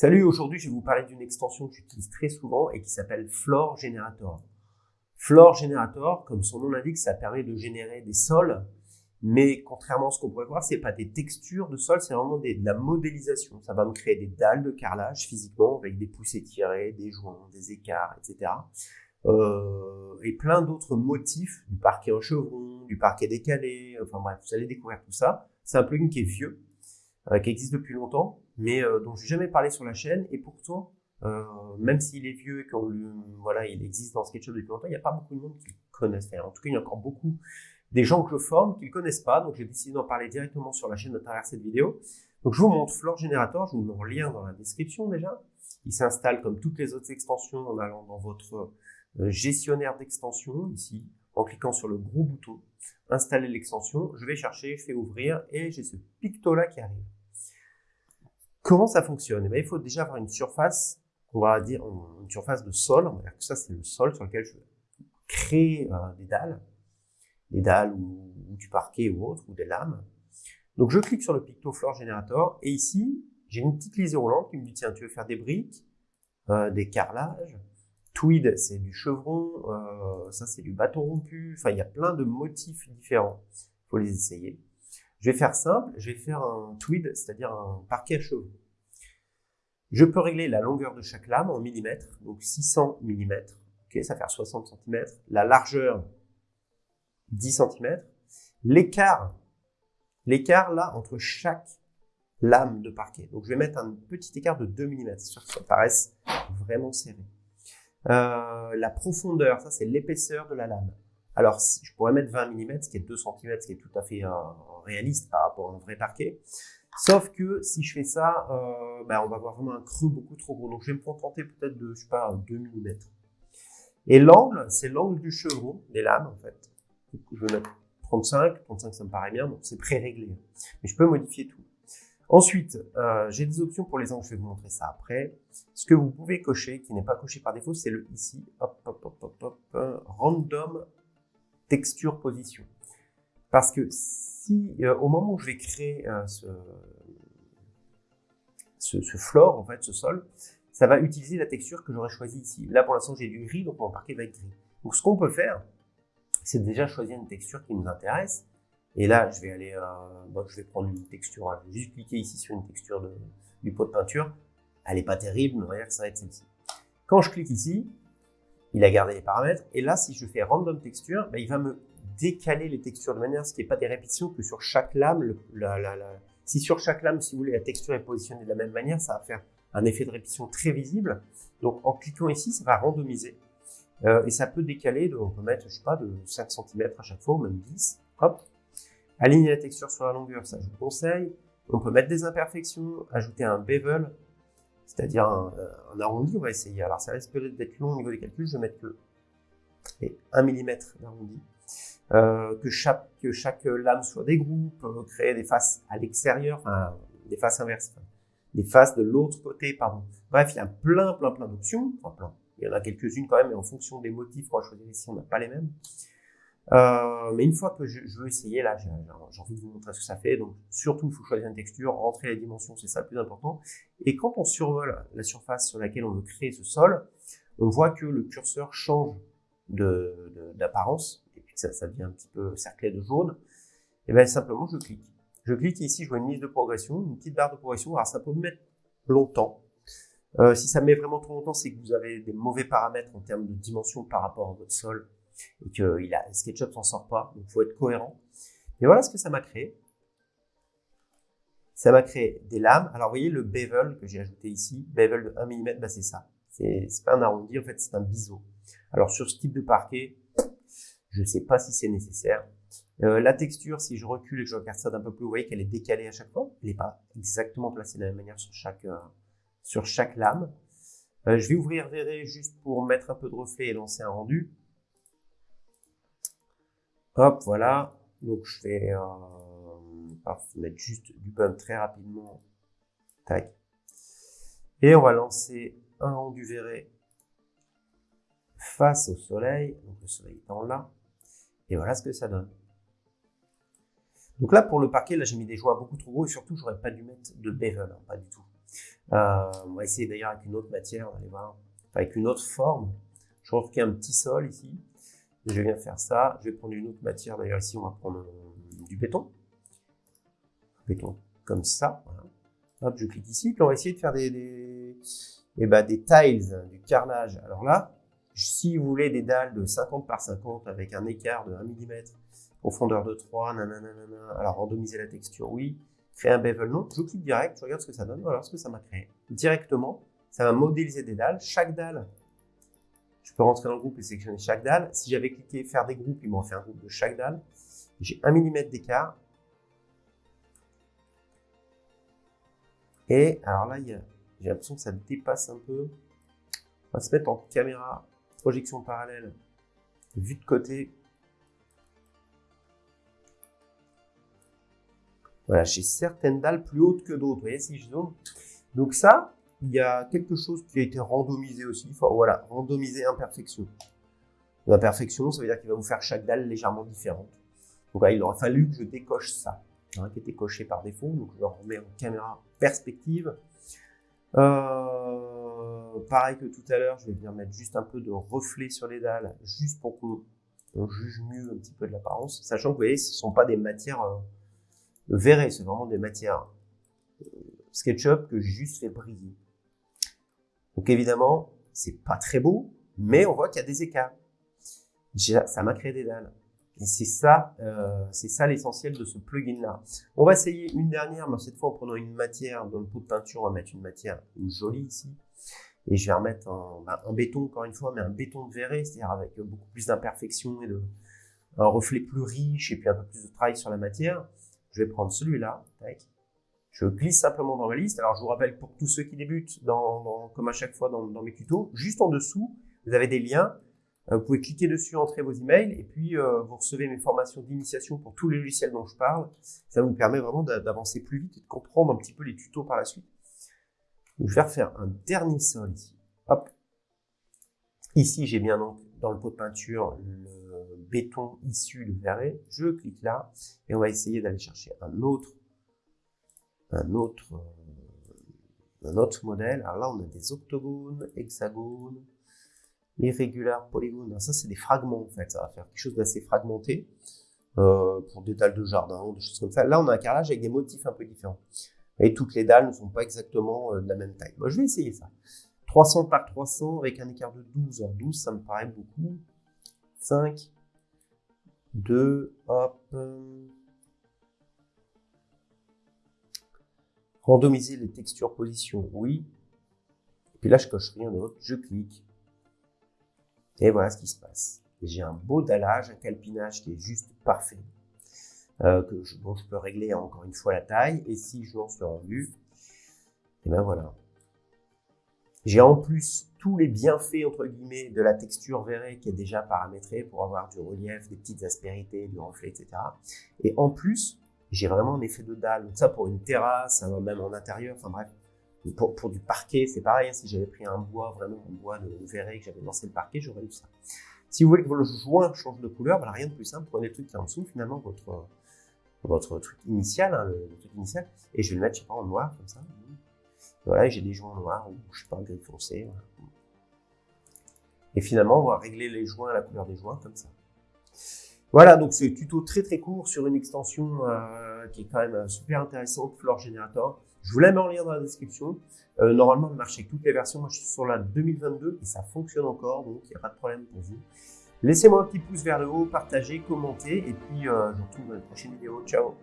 Salut, aujourd'hui je vais vous parler d'une extension que j'utilise très souvent et qui s'appelle Floor Generator. Floor Generator, comme son nom l'indique, ça permet de générer des sols, mais contrairement à ce qu'on pourrait voir, c'est pas des textures de sol, c'est vraiment de la modélisation. Ça va me créer des dalles de carrelage physiquement avec des poussées tirées, des joints, des écarts, etc. Euh, et plein d'autres motifs, du parquet en chevron, du parquet décalé, enfin bref, vous allez découvrir tout ça. C'est un plugin qui est vieux, euh, qui existe depuis longtemps, mais euh, dont je n'ai jamais parlé sur la chaîne. Et pourtant, euh, même s'il est vieux et qu'on voilà, il existe dans SketchUp depuis longtemps, il n'y a pas beaucoup de monde qui le connaissent. En tout cas, il y a encore beaucoup des gens que je forme qui ne le connaissent pas. Donc, j'ai décidé d'en parler directement sur la chaîne à travers cette vidéo. Donc, je vous montre Floor Generator. Je vous mets en lien dans la description déjà. Il s'installe comme toutes les autres extensions en allant dans votre gestionnaire d'extension ici, en cliquant sur le gros bouton installer l'extension. Je vais chercher, je fais ouvrir et j'ai ce picto là qui arrive. Comment ça fonctionne? Eh bien, Il faut déjà avoir une surface, on va dire une surface de sol, ça c'est le sol sur lequel je vais créer euh, des dalles, des dalles ou, du parquet ou autre, ou des lames. Donc je clique sur le Picto Floor Generator et ici j'ai une petite liste roulante qui me dit tiens tu veux faire des briques, euh, des carrelages, tweed c'est du chevron, euh, ça c'est du bâton rompu, enfin il y a plein de motifs différents, il faut les essayer. Je vais faire simple, je vais faire un tweed, c'est-à-dire un parquet à cheveux. Je peux régler la longueur de chaque lame en millimètres, donc 600 mm, ok, ça fait 60 cm, la largeur 10 cm, l'écart, l'écart là entre chaque lame de parquet. Donc je vais mettre un petit écart de 2 mm, ça paraisse vraiment serré. Euh, la profondeur, ça c'est l'épaisseur de la lame. Alors, je pourrais mettre 20 mm, ce qui est 2 cm, ce qui est tout à fait euh, réaliste par rapport à un vrai parquet. Sauf que si je fais ça, euh, ben, on va avoir vraiment un creux beaucoup trop gros. Donc, je vais me contenter peut-être de, je sais pas, 2 mm. Et l'angle, c'est l'angle du chevron des lames, en fait. je vais mettre 35. 35, ça me paraît bien, donc c'est pré-réglé. Mais je peux modifier tout. Ensuite, euh, j'ai des options pour les angles, je vais vous montrer ça après. Ce que vous pouvez cocher, qui n'est pas coché par défaut, c'est le ici, hop, hop, hop, hop, hop, random texture position. Parce que si euh, au moment où je vais créer euh, ce, ce, ce, floor, en fait, ce sol, ça va utiliser la texture que j'aurais choisie ici. Là, pour l'instant, j'ai du gris, donc mon parquet va être gris. Donc, ce qu'on peut faire, c'est déjà choisir une texture qui nous intéresse. Et là, je vais aller, euh, bon, je vais prendre une texture, hein. je vais juste cliquer ici sur une texture du pot de peinture. Elle n'est pas terrible, mais on va dire que ça va être celle-ci. Quand je clique ici, il a gardé les paramètres. Et là, si je fais random texture, ben, il va me décaler les textures de manière à ce qu'il n'y ait pas des répétitions, que sur chaque lame, si sur chaque lame, si vous voulez, la texture est positionnée de la même manière, ça va faire un effet de répétition très visible. Donc, en cliquant ici, ça va randomiser. Euh, et ça peut décaler, on peut mettre, je sais pas, de 5 cm à chaque fois, ou même 10. Hop. Aligner la texture sur la longueur, ça je vous conseille. On peut mettre des imperfections, ajouter un bevel, c'est-à-dire un, un, arrondi, on va essayer. Alors ça risque d'être long au niveau des calculs, je vais mettre que 1 mm d'arrondi. Euh, que, chaque, que chaque lame soit des groupes, euh, créer des faces à l'extérieur, enfin, des faces inverses, des faces de l'autre côté, pardon. Bref, il y a plein, plein, plein d'options. Il y en a quelques-unes quand même, mais en fonction des motifs qu'on va choisir ici, on n'a pas les mêmes. Euh, mais une fois que je, je veux essayer, là, j'ai envie de vous montrer ce que ça fait. Donc, surtout, il faut choisir une texture, rentrer les dimensions, c'est ça le plus important. Et quand on survole la surface sur laquelle on veut créer ce sol, on voit que le curseur change d'apparence, de, et puis ça, ça devient un petit peu cerclé de jaune. Et bien simplement, je clique. Je clique ici, je vois une liste de progression, une petite barre de progression. Alors, ça peut me mettre longtemps. Euh, si ça met vraiment trop longtemps, c'est que vous avez des mauvais paramètres en termes de dimension par rapport à votre sol et que il a, SketchUp s'en sort pas, donc il faut être cohérent. Et voilà ce que ça m'a créé. Ça m'a créé des lames. Alors, vous voyez le bevel que j'ai ajouté ici, bevel de 1 mm, bah, c'est ça. C'est pas un arrondi, en fait, c'est un biseau. Alors, sur ce type de parquet, je ne sais pas si c'est nécessaire. Euh, la texture, si je recule et que je regarde ça d'un peu plus, vous voyez qu'elle est décalée à chaque fois. Elle n'est pas exactement placée de la même manière sur chaque, euh, sur chaque lame. Euh, je vais ouvrir Verré juste pour mettre un peu de reflet et lancer un rendu. Hop, voilà. Donc je vais euh, mettre juste du bump très rapidement. Tac. Et on va lancer un rendu verré face au soleil. Donc le soleil étant là. Et voilà ce que ça donne. Donc là, pour le parquet, là, j'ai mis des joints beaucoup trop gros et surtout, j'aurais pas dû mettre de bevel, hein, pas du tout. Euh, on va essayer d'ailleurs avec une autre matière, on va voir, avec une autre forme. Je retrouve un petit sol ici. Je viens faire ça. Je vais prendre une autre matière. D'ailleurs, ici, on va prendre du béton. Béton comme ça. Hop, je clique ici. Puis on va essayer de faire des, des, eh ben, des tiles, du carrelage. Alors là, si vous voulez des dalles de 50 par 50 avec un écart de 1 mm, profondeur de 3, nanana, alors randomiser la texture, oui. Créer un bevel, non. Je clique direct, je regarde ce que ça donne. Voilà ce que ça m'a créé. Directement, ça va modéliser des dalles. Chaque dalle, je peux rentrer dans le groupe et sélectionner chaque dalle. Si j'avais cliqué faire des groupes, il m'en fait un groupe de chaque dalle. J'ai 1 mm d'écart. Et alors là, j'ai l'impression que ça dépasse un peu. On va se mettre en caméra, projection parallèle, vue de côté. Voilà, j'ai certaines dalles plus hautes que d'autres. Vous voyez si je zoome. Donc ça, il y a quelque chose qui a été randomisé aussi. Voilà, randomiser imperfection. L'imperfection, ça veut dire qu'il va vous faire chaque dalle légèrement différente. Donc là, il aurait fallu que je décoche ça, hein, qui était coché par défaut. Donc je le remets en caméra perspective. Euh, pareil que tout à l'heure, je vais venir mettre juste un peu de reflet sur les dalles, juste pour qu'on juge mieux un petit peu de l'apparence. Sachant que vous voyez, ce ne sont pas des matières euh, verrées, c'est vraiment des matières euh, SketchUp que j'ai juste fait briller. Donc évidemment, c'est pas très beau, mais on voit qu'il y a des écarts. Ça m'a créé des dalles. Et c'est ça, euh, c'est ça l'essentiel de ce plugin-là. On va essayer une dernière, mais cette fois en prenant une matière dans le pot de peinture, on va mettre une matière jolie ici. Et je vais remettre un, bah, un béton, encore une fois, mais un béton de verre, c'est-à-dire avec beaucoup plus d'imperfections et de, un reflet plus riche et puis un peu plus de travail sur la matière. Je vais prendre celui-là, je glisse simplement dans ma liste. Alors, je vous rappelle pour tous ceux qui débutent, dans, comme à chaque fois dans, mes tutos, juste en dessous, vous avez des liens. Euh, vous pouvez cliquer dessus, entrer vos emails, et puis euh, vous recevez mes formations d'initiation pour tous les logiciels dont je parle. Ça vous permet vraiment d'avancer plus vite et de comprendre un petit peu les tutos par la suite. je vais refaire un dernier sol ici. Hop. Ici, j'ai bien donc dans le pot de peinture le béton issu de verre. Je clique là et on va essayer d'aller chercher un autre un autre, euh, un autre modèle. Alors là, on a des octogones, hexagones, irrégulaires, polygones. ça, c'est des fragments, en fait. Ça va faire quelque chose d'assez fragmenté euh, pour des dalles de jardin, des choses comme ça. Là, on a un carrelage avec des motifs un peu différents. Et toutes les dalles ne sont pas exactement euh, de la même taille. Moi, je vais essayer ça. 300 par 300 avec un écart de 12. Alors 12, ça me paraît beaucoup. 5, 2, hop, Randomiser les textures position, oui. Et puis là, je coche rien d'autre, je clique. Et voilà ce qui se passe. J'ai un beau dallage, un calpinage qui est juste parfait. Euh, que je, je peux régler encore une fois la taille. Et si je lance le rendu, et ben voilà. J'ai en plus tous les bienfaits, entre guillemets, de la texture verrée qui est déjà paramétrée pour avoir du relief, des petites aspérités, du reflet, etc. Et en plus, j'ai vraiment un effet de dalle. Donc ça, pour une terrasse, même en intérieur, enfin bref. Pour, du parquet, c'est pareil. Hein. si j'avais pris un bois, vraiment un bois de verre que j'avais lancé le parquet, j'aurais eu ça. Si vous voulez que votre joint change de couleur, bah, rien de plus simple. Prenez le truc qui est en dessous, finalement, votre, votre truc initial, hein, le, truc initial, et je vais le mettre, je sais pas, en noir, comme ça. Voilà, j'ai des joints noirs, ou je sais pas, gris foncé. Et finalement, on va régler les joints la couleur des joints, comme ça. Voilà, donc c'est tuto très très court sur une extension euh, qui est quand même euh, super intéressante, Floor Generator. Je vous la mets en lien dans la description. Euh, normalement, elle marche avec toutes les versions. Moi, je suis sur la 2022 et ça fonctionne encore, donc il n'y a pas de problème pour vous. Laissez-moi un petit pouce vers le haut, partagez, commentez, et puis je vous retrouve dans une prochaine vidéo. Ciao